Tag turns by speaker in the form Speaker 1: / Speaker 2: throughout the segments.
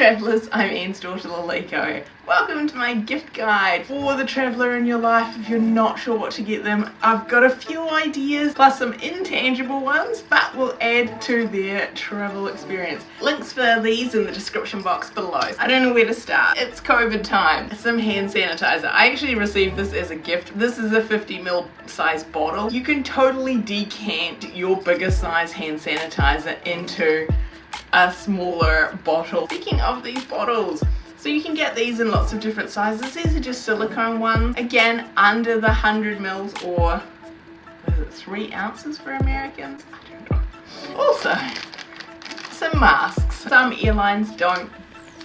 Speaker 1: travellers, I'm Anne's daughter Laliko. Welcome to my gift guide for the traveller in your life if you're not sure what to get them. I've got a few ideas plus some intangible ones but will add to their travel experience. Links for these in the description box below. I don't know where to start. It's COVID time. Some hand sanitizer. I actually received this as a gift. This is a 50ml size bottle. You can totally decant your bigger size hand sanitizer into a smaller bottle. Speaking of these bottles, so you can get these in lots of different sizes. These are just silicone ones. Again, under the 100 mils or is it three ounces for Americans? I don't know. Also, some masks. Some airlines don't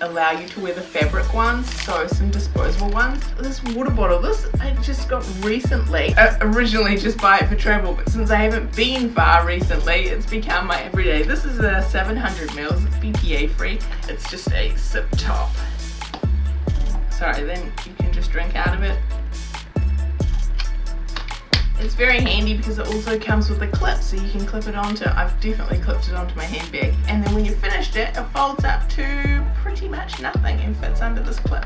Speaker 1: allow you to wear the fabric ones so some disposable ones. This water bottle this I just got recently. I originally just buy it for travel but since I haven't been far recently it's become my everyday. This is a 700 mils it's BPA free. It's just a sip top. Sorry then you can just drink out of it it's very handy because it also comes with a clip so you can clip it onto, I've definitely clipped it onto my handbag and then when you've finished it, it folds up to pretty much nothing and fits under this clip.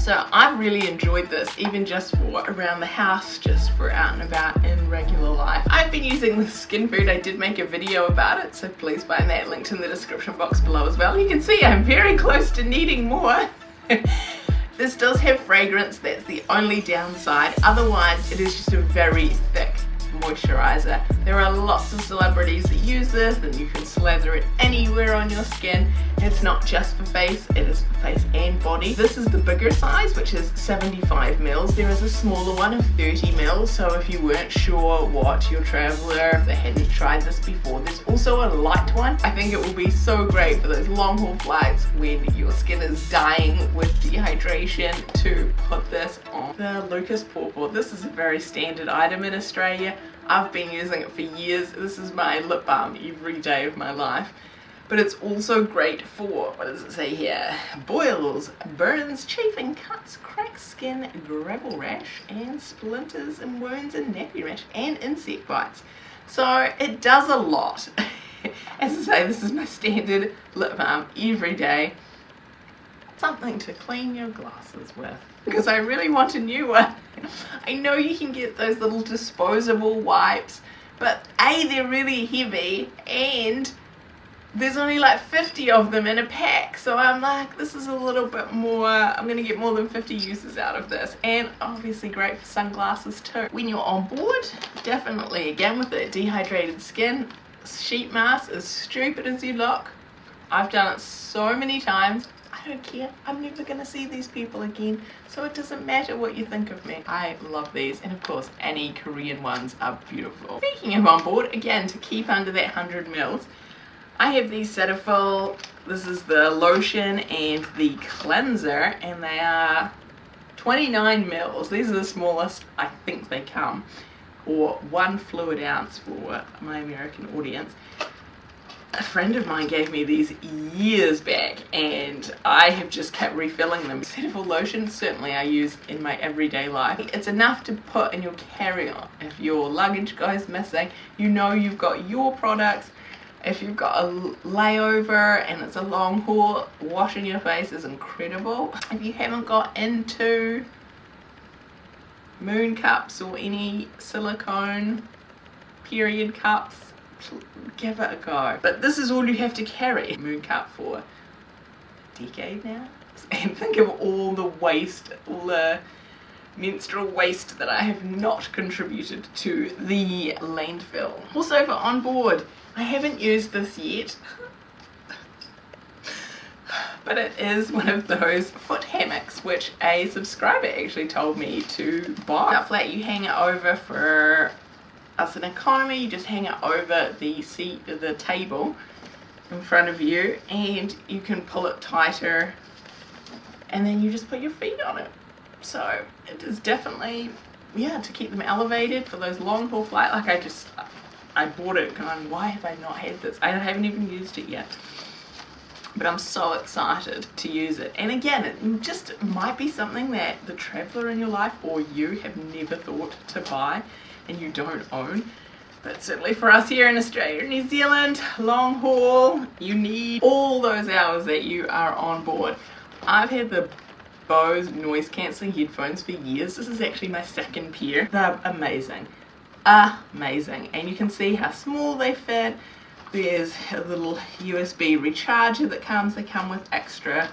Speaker 1: So I've really enjoyed this even just for around the house, just for out and about in regular life. I've been using the skin food, I did make a video about it so please find that linked in the description box below as well. You can see I'm very close to needing more. This does have fragrance, that's the only downside. Otherwise, it is just a very thick moisturizer. There are lots of celebrities that use this and you can slather it anywhere on your skin. It's not just for face, it is for face and body. This is the bigger size, which is 75 mils. There is a smaller one of 30 mils, so if you weren't sure what your traveler, if they hadn't tried this before, there's also a light one. I think it will be so great for those long haul flights when your skin is dying with dehydration to put this on. The Lucas Papaw, this is a very standard item in Australia. I've been using it for years. This is my lip balm every day of my life. But it's also great for, what does it say here? Boils, burns, chafing, cuts, cracked skin, gravel rash, and splinters and wounds and nappy rash, and insect bites. So it does a lot. As I say, this is my standard lip balm every day. Something to clean your glasses with because I really want a new one. I know you can get those little disposable wipes, but A, they're really heavy, and there's only like 50 of them in a pack so I'm like this is a little bit more I'm gonna get more than 50 uses out of this and obviously great for sunglasses too when you're on board definitely again with the dehydrated skin sheet mask as stupid as you look I've done it so many times I don't care. I'm never to see these people again. So it doesn't matter what you think of me. I love these. And of course, any Korean ones are beautiful. Speaking of on board, again, to keep under that 100 mils, I have these Cetaphil. This is the lotion and the cleanser. And they are 29 mils. These are the smallest I think they come. Or one fluid ounce for my American audience a friend of mine gave me these years back and I have just kept refilling them. Cetaphil lotion certainly I use in my everyday life. It's enough to put in your carry-on. If your luggage goes missing, you know you've got your products. If you've got a layover and it's a long haul, washing your face is incredible. If you haven't got into moon cups or any silicone period cups, give it a go. But this is all you have to carry. Moon cup for a decade now. And think of all the waste, all the menstrual waste that I have not contributed to the landfill. Also for on board, I haven't used this yet. but it is one of those foot hammocks which a subscriber actually told me to buy. Flat you hang it over for as an economy you just hang it over the seat the table in front of you and you can pull it tighter and then you just put your feet on it so it is definitely yeah to keep them elevated for those long haul flight like I just I bought it going why have I not had this? I haven't even used it yet. But I'm so excited to use it. And again it just might be something that the traveler in your life or you have never thought to buy and you don't own. But certainly for us here in Australia New Zealand, long haul, you need all those hours that you are on board. I've had the Bose noise cancelling headphones for years. This is actually my second pair. They're amazing. Amazing. And you can see how small they fit. There's a little USB recharger that comes. They come with extra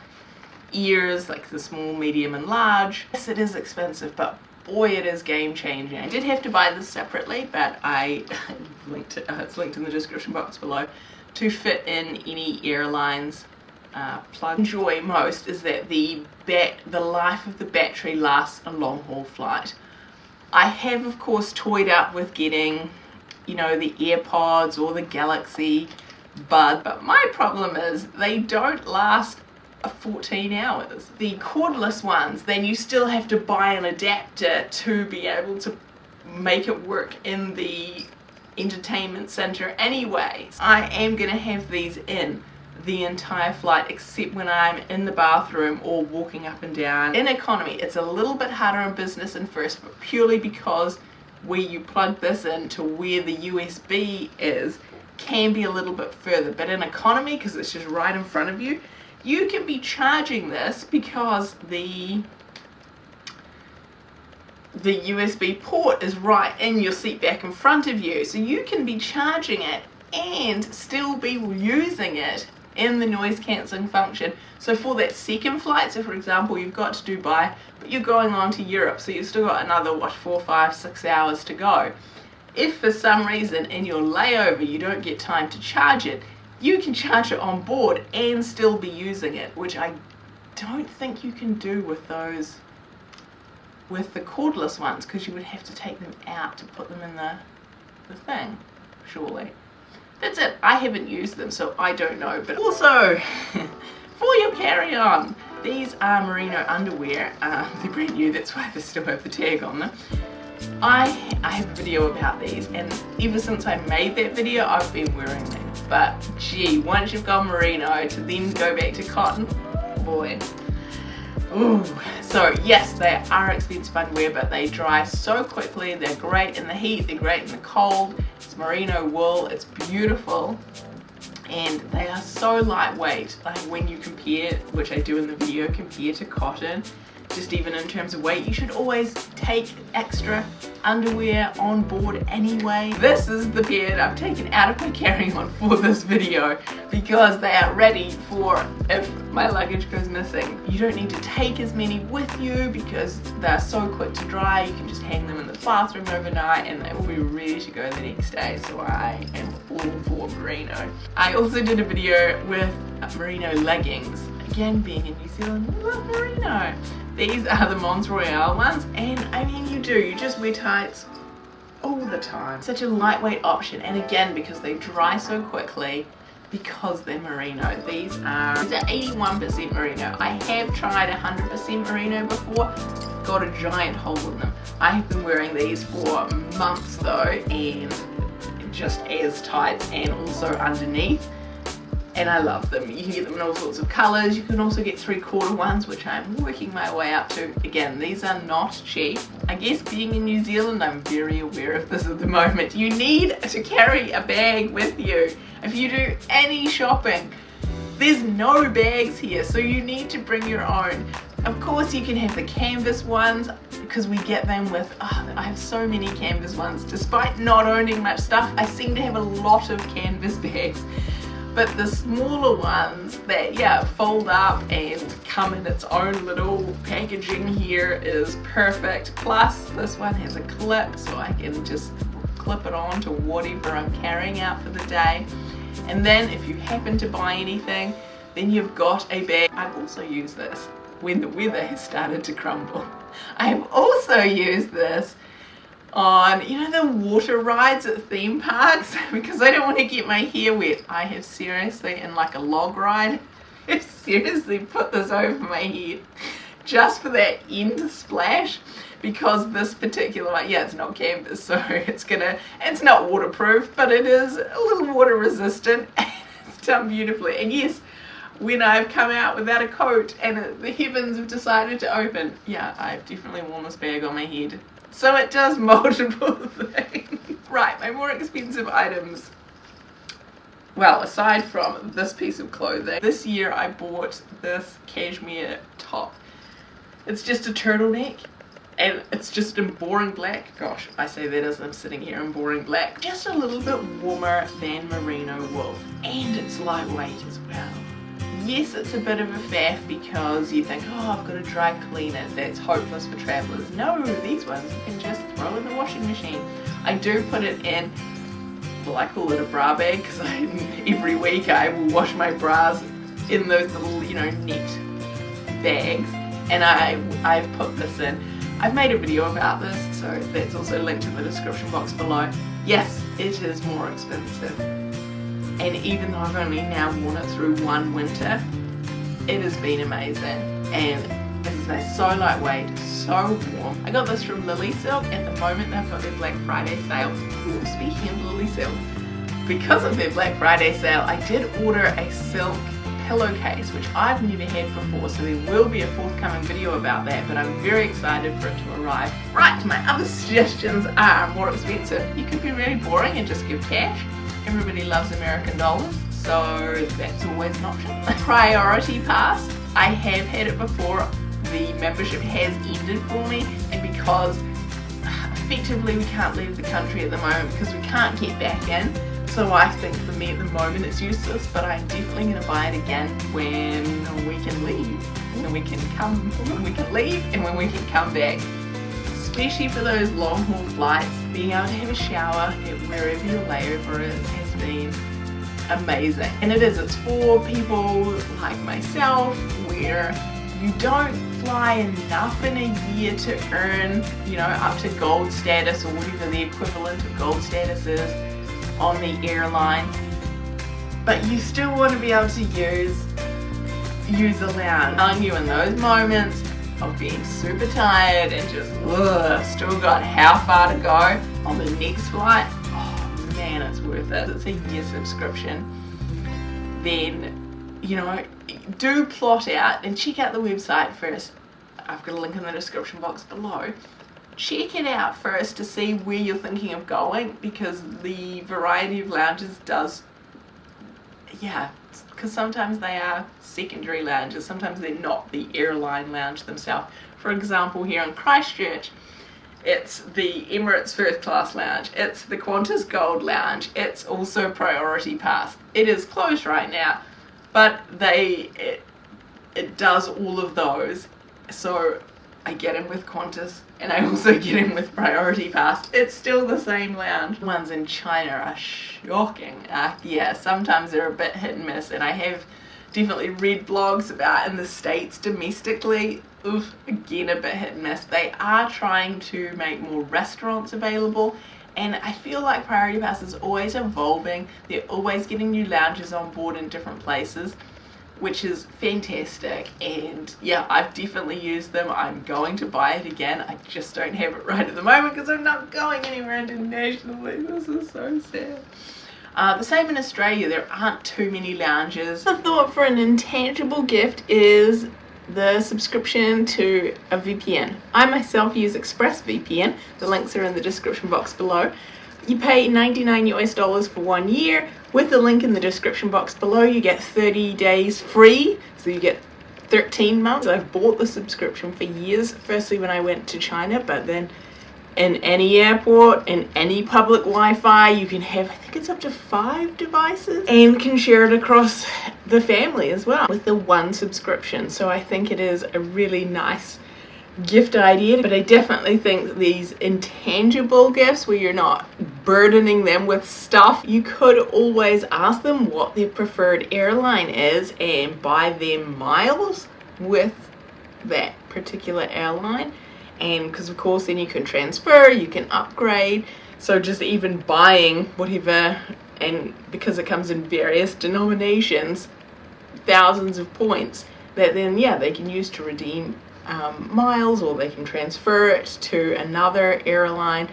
Speaker 1: ears, like the small, medium and large. Yes, it is expensive, but boy it is game changing. I did have to buy this separately but I linked it, uh, it's linked in the description box below to fit in any airlines uh. Enjoy most is that the bat the life of the battery lasts a long haul flight. I have of course toyed up with getting you know the AirPods or the Galaxy Bud but my problem is they don't last 14 hours. The cordless ones, then you still have to buy an adapter to be able to make it work in the entertainment center anyway. I am going to have these in the entire flight except when I'm in the bathroom or walking up and down. In economy, it's a little bit harder in business and first, but purely because where you plug this in to where the USB is can be a little bit further. But in economy, because it's just right in front of you, you can be charging this because the the USB port is right in your seat back in front of you so you can be charging it and still be using it in the noise cancelling function so for that second flight so for example you've got to Dubai but you're going on to Europe so you've still got another what four five six hours to go if for some reason in your layover you don't get time to charge it you can charge it on board and still be using it, which I don't think you can do with those, with the cordless ones, because you would have to take them out to put them in the, the thing, surely. That's it. I haven't used them, so I don't know. But also, for your carry-on, these are merino underwear. Uh, they're brand new, that's why they still have the tag on them. I, I have a video about these, and ever since I made that video, I've been wearing them but gee, once you've gone merino to then go back to cotton, boy. Ooh. So yes, they are expensive underwear, but they dry so quickly. They're great in the heat, they're great in the cold. It's merino wool, it's beautiful. And they are so lightweight, like when you compare, which I do in the video, compare to cotton, just even in terms of weight, you should always take extra underwear on board anyway. This is the beard I've taken out of my carry-on for this video because they are ready for if my luggage goes missing. You don't need to take as many with you because they're so quick to dry. You can just hang them in the bathroom overnight and they will be ready to go the next day. So I am all for merino. I also did a video with merino leggings. Again, being in New Zealand, love merino. These are the Mons Royale ones and I mean you do, you just wear tights all the time. Such a lightweight option and again because they dry so quickly because they're merino. These are, these are 81% merino. I have tried 100% merino before, got a giant hole in them. I have been wearing these for months though and just as tight and also underneath and I love them. You can get them in all sorts of colours. You can also get three quarter ones, which I'm working my way up to. Again, these are not cheap. I guess being in New Zealand, I'm very aware of this at the moment. You need to carry a bag with you. If you do any shopping, there's no bags here, so you need to bring your own. Of course, you can have the canvas ones because we get them with, oh, I have so many canvas ones. Despite not owning much stuff, I seem to have a lot of canvas bags but the smaller ones that yeah fold up and come in its own little packaging here is perfect. Plus this one has a clip so I can just clip it on to whatever I'm carrying out for the day. And then if you happen to buy anything then you've got a bag. I've also used this when the weather has started to crumble. I have also used this on, you know, the water rides at theme parks because I don't want to get my hair wet. I have seriously, in like a log ride, I seriously put this over my head just for that end splash because this particular one, yeah, it's not canvas, so it's gonna, it's not waterproof, but it is a little water resistant and it's done beautifully. And yes, when I've come out without a coat and the heavens have decided to open, yeah, I've definitely worn this bag on my head So it does multiple things. right, my more expensive items. Well, aside from this piece of clothing, this year I bought this cashmere top. It's just a turtleneck and it's just in boring black. Gosh, I say that as I'm sitting here in boring black. Just a little bit warmer than merino wool and it's lightweight as well. Yes, it's a bit of a faff because you think, oh, I've got to dry clean it. That's hopeless for travellers. No, these ones you can just throw in the washing machine. I do put it in, well, I call it a bra bag because every week I will wash my bras in those little, you know, net bags. And I, I've put this in. I've made a video about this, so that's also linked in the description box below. Yes, it is more expensive and even though I've only now worn it through one winter it has been amazing. And as I say so lightweight so warm. I got this from Lily Silk. At the moment they've got their Black Friday sale. Ooh, speaking of Lily Silk because of their Black Friday sale I did order a silk pillowcase which I've never had before so there will be a forthcoming video about that but I'm very excited for it to arrive. Right, my other suggestions are more expensive. You could be really boring and just give cash Everybody loves American dollars, so that's always an option. Priority Pass, I have had it before. The membership has ended for me, and because effectively we can't leave the country at the moment because we can't get back in. So I think for me at the moment it's useless, but I'm definitely going to buy it again when we can leave. When we can come, when we can leave, and when we can come back especially for those long haul flights, being able to have a shower at wherever your layover is has been amazing. And it is, it's for people like myself where you don't fly enough in a year to earn, you know, up to gold status or whatever the equivalent of gold status is on the airline. But you still want to be able to use use a lounge. Telling you in those moments of being super tired and just ugh, still got how far to go on the next flight, oh man, it's worth it. It's a year subscription. Then, you know, do plot out and check out the website first. I've got a link in the description box below. Check it out first to see where you're thinking of going because the variety of lounges does, yeah, because sometimes they are secondary lounges, sometimes they're not the airline lounge themselves. For example, here in Christchurch, it's the Emirates First Class Lounge, it's the Qantas Gold Lounge, it's also Priority Pass. It is closed right now, but they it, it does all of those. So I get him with Qantas and I also get him with Priority Pass. It's still the same lounge. Ones in China are shocking. Uh, yeah, sometimes they're a bit hit and miss and I have definitely read blogs about in the States domestically. Oof, again a bit hit and miss. They are trying to make more restaurants available and I feel like Priority Pass is always evolving. They're always getting new lounges on board in different places which is fantastic. And yeah I've definitely used them. I'm going to buy it again. I just don't have it right at the moment because I'm not going anywhere internationally. This is so sad. Uh, the same in Australia. There aren't too many lounges. I thought for an intangible gift is the subscription to a VPN I myself use ExpressVPN the links are in the description box below. You pay 99 US dollars for one year with the link in the description box below you get 30 days free. So you get 13 months. I've bought the subscription for years. Firstly when I went to China but then in any airport in any public Wi-Fi you can have I think it's up to five devices and can share it across the family as well with the one subscription. So I think it is a really nice gift idea but I definitely think these intangible gifts where you're not burdening them with stuff. You could always ask them what their preferred airline is and buy them miles with that particular airline. And because of course then you can transfer you can upgrade. So just even buying whatever and because it comes in various denominations thousands of points that then yeah they can use to redeem um, miles or they can transfer it to another airline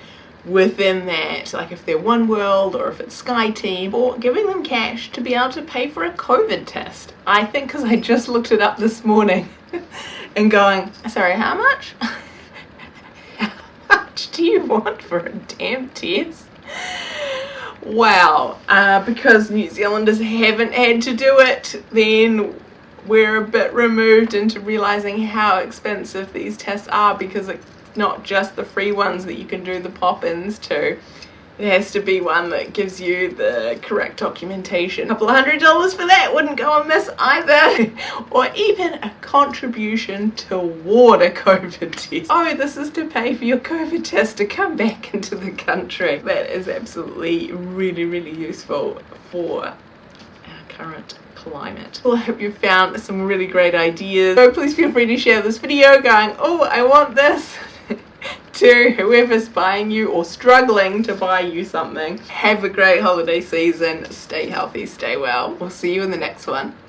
Speaker 1: within that like if they're one world or if it's sky team or giving them cash to be able to pay for a COVID test I think because I just looked it up this morning and going sorry how much How much do you want for a damn test? Wow, uh, because New Zealanders haven't had to do it, then we're a bit removed into realizing how expensive these tests are because it's not just the free ones that you can do the pop-ins to it has to be one that gives you the correct documentation. A couple of hundred dollars for that wouldn't go amiss either. or even a contribution toward a COVID test. Oh, this is to pay for your COVID test to come back into the country. That is absolutely really, really useful for our current climate. Well, I hope you found some really great ideas. So please feel free to share this video going, oh, I want this to whoever's buying you or struggling to buy you something. Have a great holiday season. Stay healthy, stay well. We'll see you in the next one.